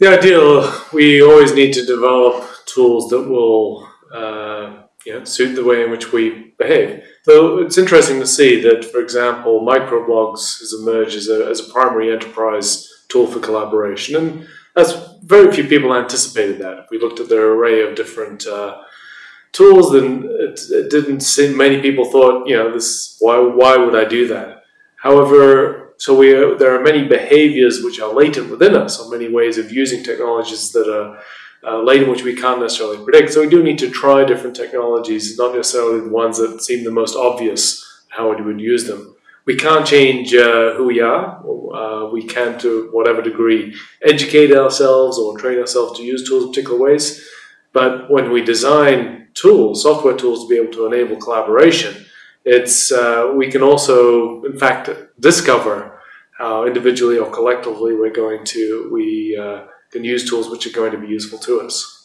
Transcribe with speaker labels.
Speaker 1: the ideal, we always need to develop tools that will uh, you know, suit the way in which we behave. So it's interesting to see that, for example, microblogs has emerged as a, as a primary enterprise tool for collaboration, and that's very few people anticipated that. If we looked at their array of different uh, tools, then it, it, didn't seem many people thought, you know, this why why would I do that? However, so we there are many behaviors which are latent within us, or many ways of using technologies that are uh, latent which we can't necessarily predict. So we do need to try different technologies, not necessarily the ones that seem the most obvious how we would use them. We can't change uh, who we are. Uh, we can, to whatever degree, educate ourselves or train ourselves to use tools in particular ways. But when we design tools, software tools to be able to enable collaboration, it's uh, we can also, in fact, discover how individually or collectively we're going to we uh, can use tools which are going to be useful to us.